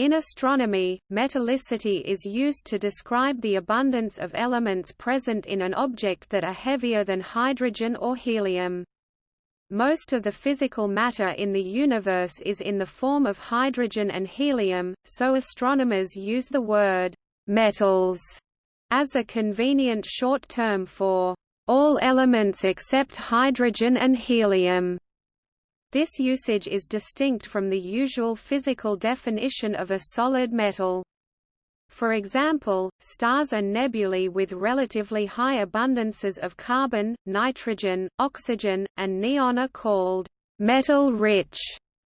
In astronomy, metallicity is used to describe the abundance of elements present in an object that are heavier than hydrogen or helium. Most of the physical matter in the universe is in the form of hydrogen and helium, so astronomers use the word metals as a convenient short term for all elements except hydrogen and helium. This usage is distinct from the usual physical definition of a solid metal. For example, stars and nebulae with relatively high abundances of carbon, nitrogen, oxygen, and neon are called metal-rich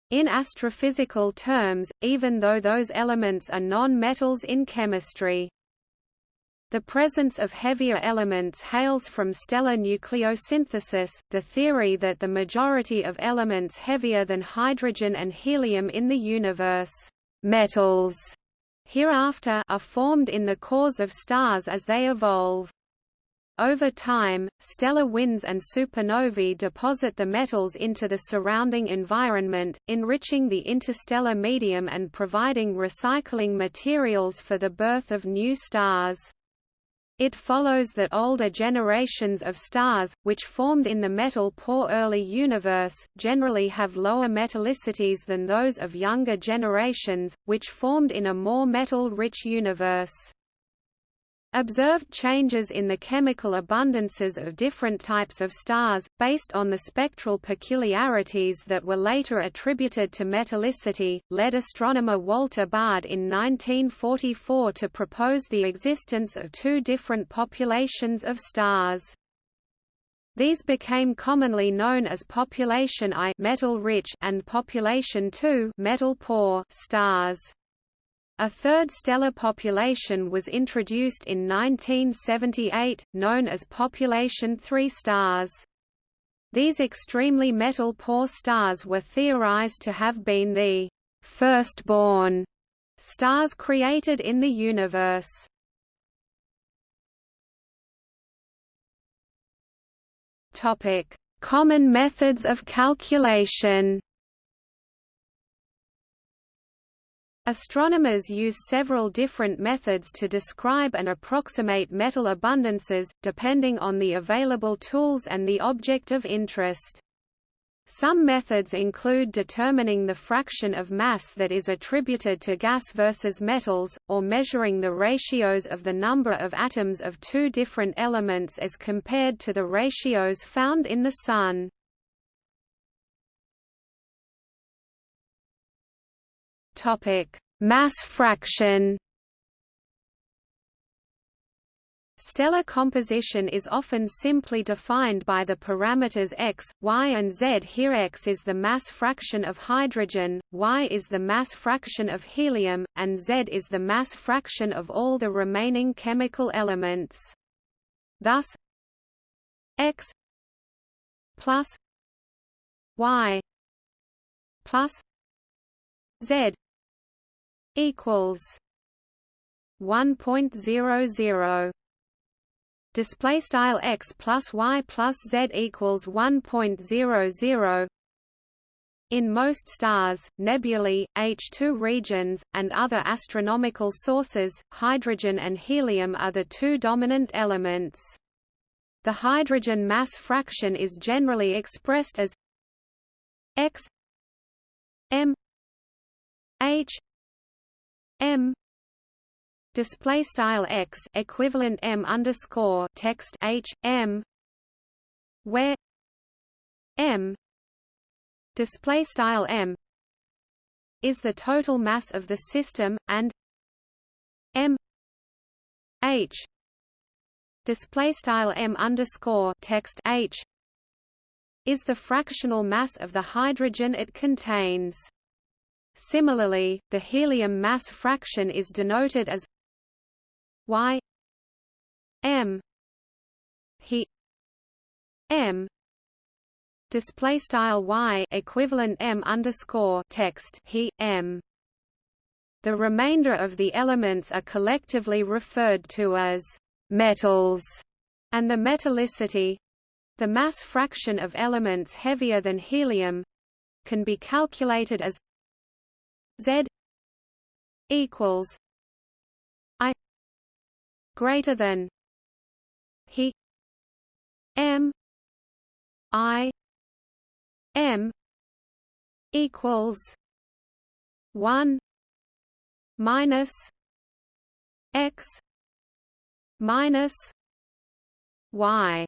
in astrophysical terms, even though those elements are non-metals in chemistry. The presence of heavier elements hails from stellar nucleosynthesis, the theory that the majority of elements heavier than hydrogen and helium in the universe metals hereafter are formed in the cores of stars as they evolve. Over time, stellar winds and supernovae deposit the metals into the surrounding environment, enriching the interstellar medium and providing recycling materials for the birth of new stars. It follows that older generations of stars, which formed in the metal-poor early universe, generally have lower metallicities than those of younger generations, which formed in a more metal-rich universe. Observed changes in the chemical abundances of different types of stars, based on the spectral peculiarities that were later attributed to metallicity, led astronomer Walter Baade in 1944 to propose the existence of two different populations of stars. These became commonly known as population I metal-rich and population II metal-poor stars. A third stellar population was introduced in 1978, known as Population 3 stars. These extremely metal-poor stars were theorized to have been the firstborn stars created in the universe. Topic: Common methods of calculation. Astronomers use several different methods to describe and approximate metal abundances, depending on the available tools and the object of interest. Some methods include determining the fraction of mass that is attributed to gas versus metals, or measuring the ratios of the number of atoms of two different elements as compared to the ratios found in the Sun. Topic: Mass fraction. Stellar composition is often simply defined by the parameters x, y and z. Here x is the mass fraction of hydrogen, y is the mass fraction of helium, and z is the mass fraction of all the remaining chemical elements. Thus x plus y plus z equals 1.00 display style x plus y plus z equals 1.00 in most stars, nebulae, HII regions, and other astronomical sources, hydrogen and helium are the two dominant elements. The hydrogen mass fraction is generally expressed as x m h m. Display style x equivalent m underscore text h m. Where m. Display style m is the total mass of the system and m h. Display style m underscore text h is the fractional mass of the hydrogen it contains Similarly, the helium mass fraction is denoted as y m he m display style y equivalent m underscore text he m. The remainder of the elements are collectively referred to as metals, and the metallicity the mass fraction of elements heavier than helium can be calculated as Z equals I greater than he M I M equals one minus X minus Y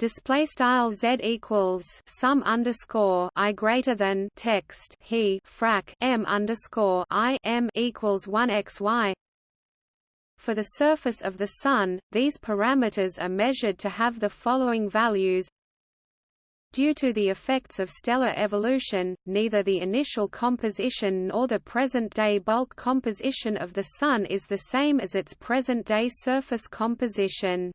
display style z equals sum underscore i greater than text he frac m underscore i m equals one x y. For the surface of the Sun, these parameters are measured to have the following values. Due to the effects of stellar evolution, neither the initial composition nor the present-day bulk composition of the Sun is the same as its present-day surface composition.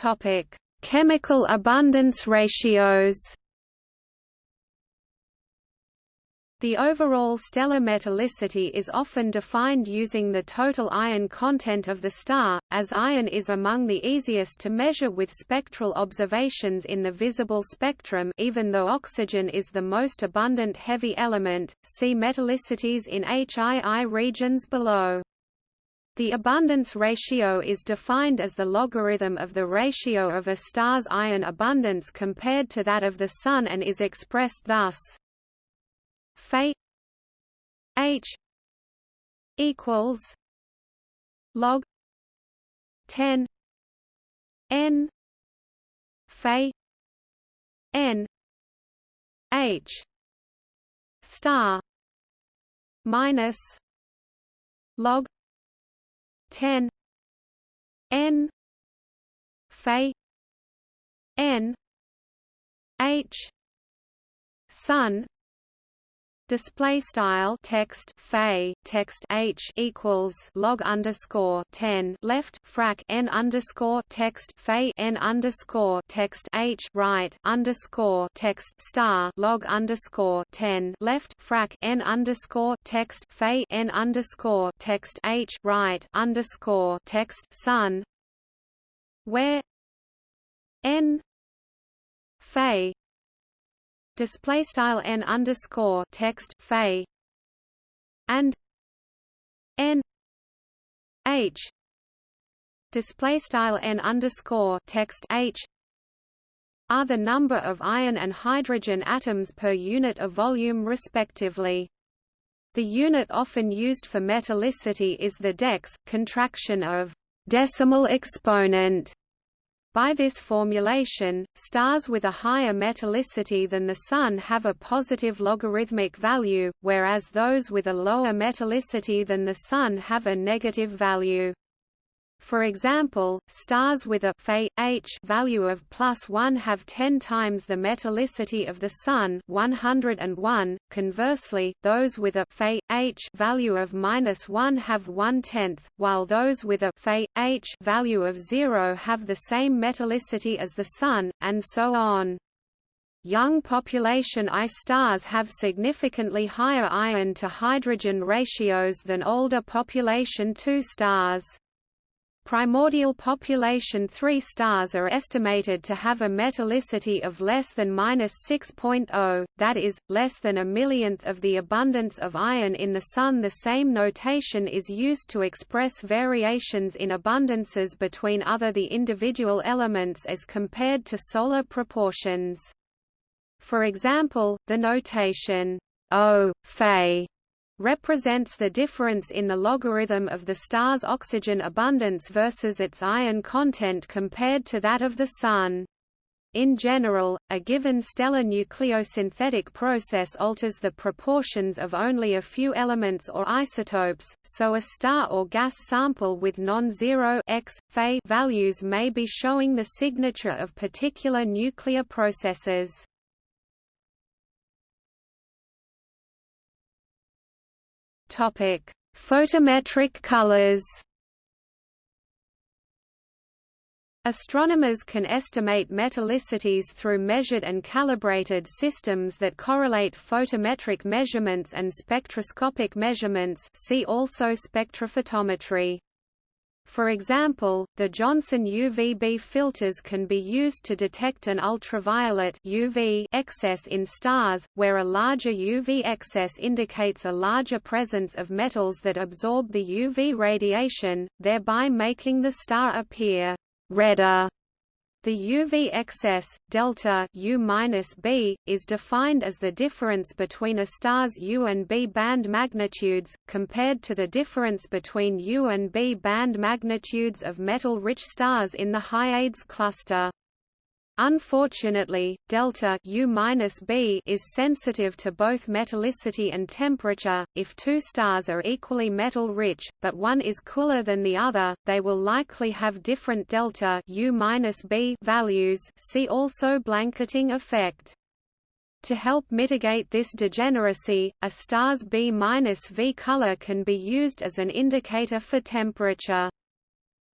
Topic: Chemical abundance ratios. The overall stellar metallicity is often defined using the total iron content of the star, as iron is among the easiest to measure with spectral observations in the visible spectrum even though oxygen is the most abundant heavy element, see metallicities in HII regions below. The abundance ratio is defined as the logarithm of the ratio of a star's iron abundance compared to that of the Sun and is expressed thus. Phi H equals log 10 n Phi n H star minus log 10 n. Phi n. H. Sun display style text phi text h equals log underscore 10 left frac n underscore text phi n underscore text h right underscore text star log underscore 10 left frac n underscore text phi n underscore text h right underscore text sun where n phi display style n underscore text phi and n h display style n underscore text h are the number of iron and hydrogen atoms per unit of volume respectively. The unit often used for metallicity is the dex, contraction of decimal exponent by this formulation, stars with a higher metallicity than the Sun have a positive logarithmic value, whereas those with a lower metallicity than the Sun have a negative value. For example, stars with a Fe H value of plus 1 have 10 times the metallicity of the Sun 101. Conversely, those with a Fe H value of minus 1 have one-tenth, while those with a Fe H value of 0 have the same metallicity as the Sun, and so on. Young population I stars have significantly higher iron to hydrogen ratios than older population II stars. Primordial population 3 stars are estimated to have a metallicity of less than 6.0, that is, less than a millionth of the abundance of iron in the Sun. The same notation is used to express variations in abundances between other the individual elements as compared to solar proportions. For example, the notation O, Fe represents the difference in the logarithm of the star's oxygen abundance versus its iron content compared to that of the Sun. In general, a given stellar nucleosynthetic process alters the proportions of only a few elements or isotopes, so a star or gas sample with non-zero x, values may be showing the signature of particular nuclear processes. Topic: Photometric colors. Astronomers can estimate metallicities through measured and calibrated systems that correlate photometric measurements and spectroscopic measurements see also spectrophotometry. For example, the Johnson UVB filters can be used to detect an ultraviolet UV excess in stars, where a larger UV excess indicates a larger presence of metals that absorb the UV radiation, thereby making the star appear redder. The UV excess, delta is defined as the difference between a star's U and B band magnitudes, compared to the difference between U and B band magnitudes of metal-rich stars in the Hyades cluster. Unfortunately, delta U-B is sensitive to both metallicity and temperature. If two stars are equally metal-rich, but one is cooler than the other, they will likely have different delta U-B values. See also blanketing effect. To help mitigate this degeneracy, a star's B-V color can be used as an indicator for temperature.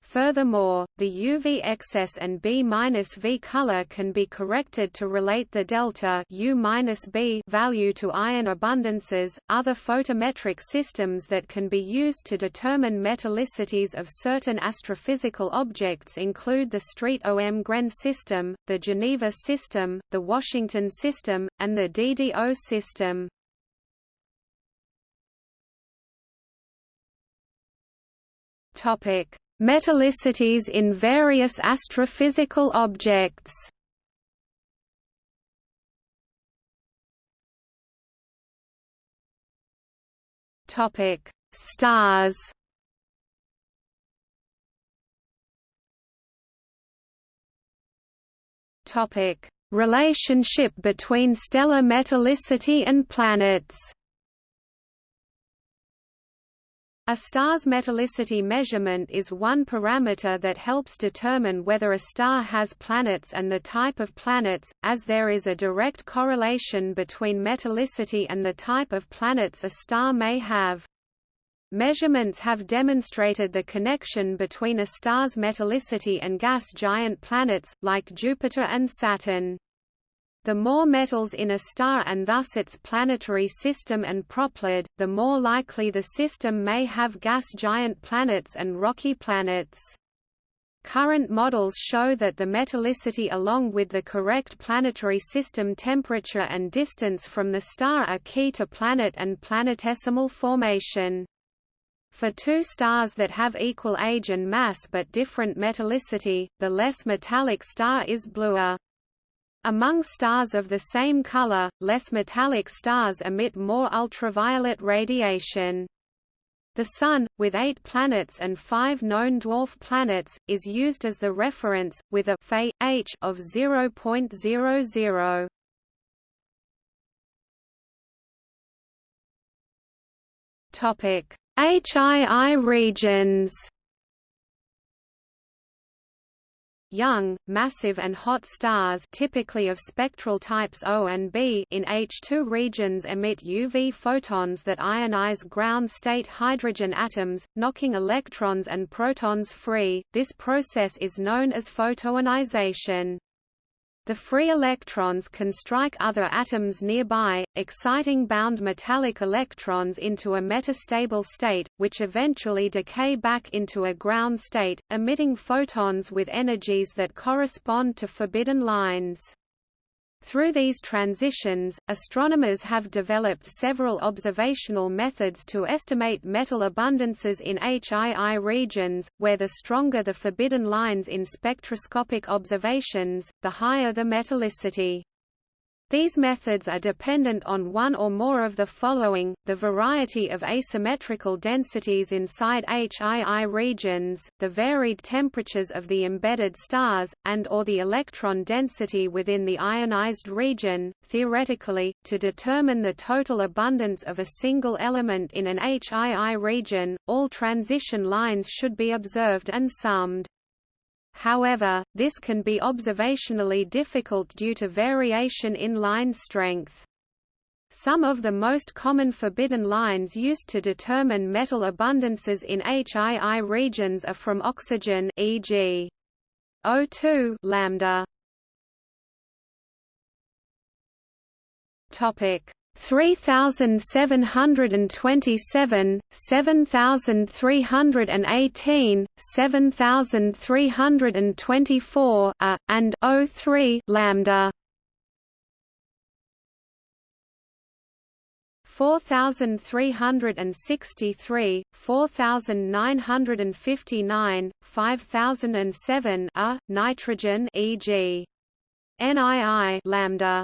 Furthermore, the UV excess and B-V color can be corrected to relate the delta U-B value to iron abundances. Other photometric systems that can be used to determine metallicities of certain astrophysical objects include the Strömgren system, the Geneva system, the Washington system, and the DDO system. Topic Metallicities in various astrophysical objects Topic: Stars. Topic: Relationship between stellar metallicity and planets. A star's metallicity measurement is one parameter that helps determine whether a star has planets and the type of planets, as there is a direct correlation between metallicity and the type of planets a star may have. Measurements have demonstrated the connection between a star's metallicity and gas giant planets, like Jupiter and Saturn. The more metals in a star and thus its planetary system and proplyd, the more likely the system may have gas giant planets and rocky planets. Current models show that the metallicity along with the correct planetary system temperature and distance from the star are key to planet and planetesimal formation. For two stars that have equal age and mass but different metallicity, the less metallic star is bluer. Among stars of the same color, less metallic stars emit more ultraviolet radiation. The Sun, with eight planets and five known dwarf planets, is used as the reference, with a Fe, H of 0.00. Topic: HII regions. Young, massive and hot stars typically of spectral types O and B in HII regions emit UV photons that ionize ground-state hydrogen atoms, knocking electrons and protons free. This process is known as photoionization. The free electrons can strike other atoms nearby, exciting bound metallic electrons into a metastable state, which eventually decay back into a ground state, emitting photons with energies that correspond to forbidden lines. Through these transitions, astronomers have developed several observational methods to estimate metal abundances in HII regions, where the stronger the forbidden lines in spectroscopic observations, the higher the metallicity. These methods are dependent on one or more of the following, the variety of asymmetrical densities inside HII regions, the varied temperatures of the embedded stars, and or the electron density within the ionized region. Theoretically, to determine the total abundance of a single element in an HII region, all transition lines should be observed and summed. However, this can be observationally difficult due to variation in line strength. Some of the most common forbidden lines used to determine metal abundances in HII regions are from oxygen e.g. O2 lambda. Topic: 3727, 7318, 7324 a, and 03 lambda 4363, 4959, 5007 a, uh, nitrogen e.g. NII lambda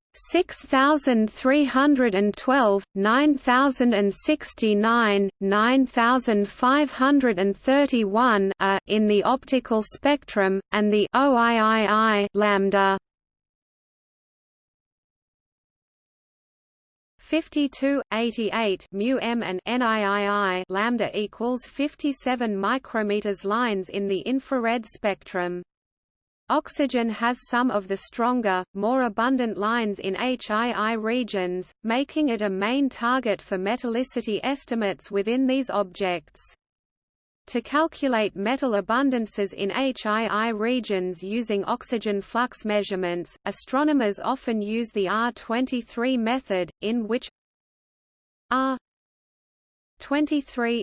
6312 9069 9531 are in the optical spectrum and the OIII lambda 52, 88 mu m and NIII lambda equals 57 micrometers lines in the infrared spectrum. Oxygen has some of the stronger, more abundant lines in HII regions, making it a main target for metallicity estimates within these objects. To calculate metal abundances in HII regions using oxygen flux measurements, astronomers often use the R23 method, in which R23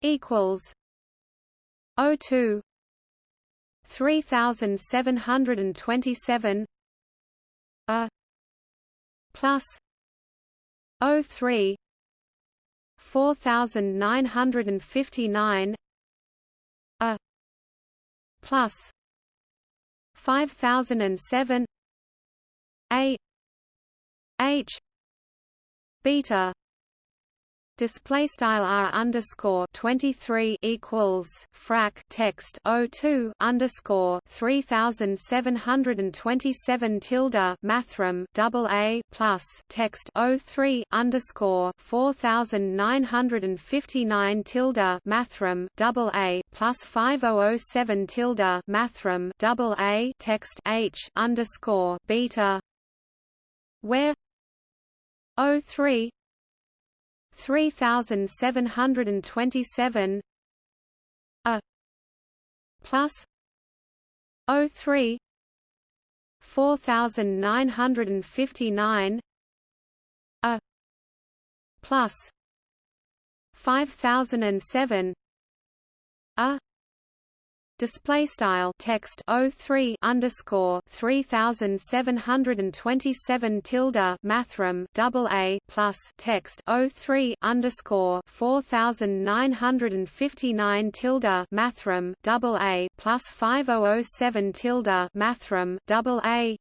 equals O2 3727 A plus O3 4959 a plus 5007 a h beta display style r underscore 23 equals frac text O2 underscore 3727 tilde mathrm double a plus text O3 underscore 4959 tilde mathrm double a plus 5007 tilde mathrm double a text h underscore beta where O3 3727 a plus O3 4959 a plus 5007 a display style text O3 underscore 3727 tilde mathrm double A plus text O3 underscore 4959 tilde mathrm double A plus 5007 tilde mathrm double A.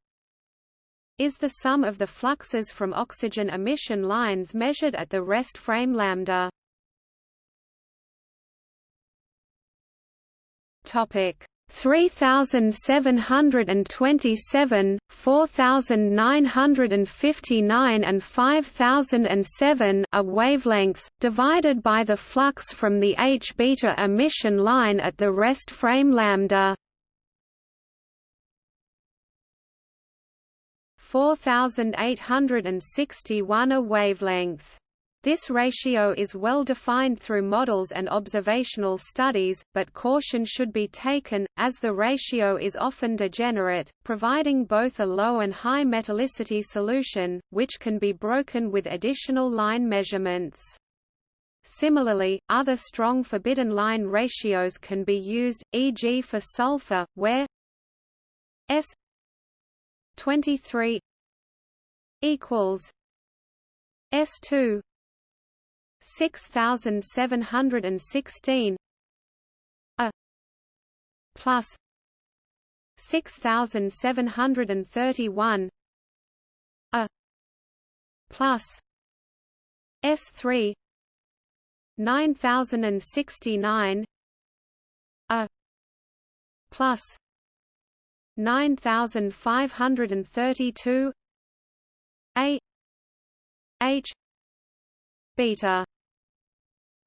Is the sum of the fluxes from oxygen emission lines measured at the rest frame lambda Topic 3727, 4959 and 5007 are wavelengths, divided by the flux from the H-beta emission line at the rest frame lambda. 4861 a wavelength. This ratio is well defined through models and observational studies, but caution should be taken, as the ratio is often degenerate, providing both a low and high metallicity solution, which can be broken with additional line measurements. Similarly, other strong forbidden line ratios can be used, e.g. for sulfur, where S 23 equals S2 6716 a plus 6731 a plus S3 9069 a plus 9532 a h beta.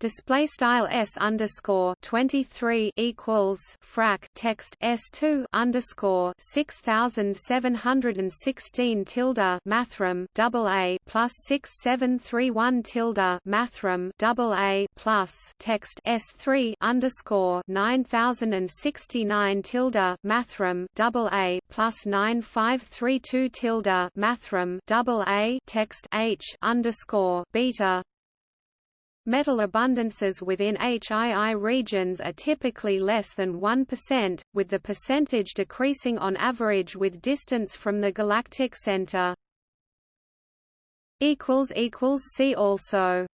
Display style s underscore 23 equals frac text s 2 underscore 6716 tilde mathrm double a plus 6731 tilde mathrm double a plus text s 3 underscore 9069 tilde mathrm double a plus 9532 tilde mathrm double a text h underscore beta Metal abundances within HII regions are typically less than 1%, with the percentage decreasing on average with distance from the galactic center. See also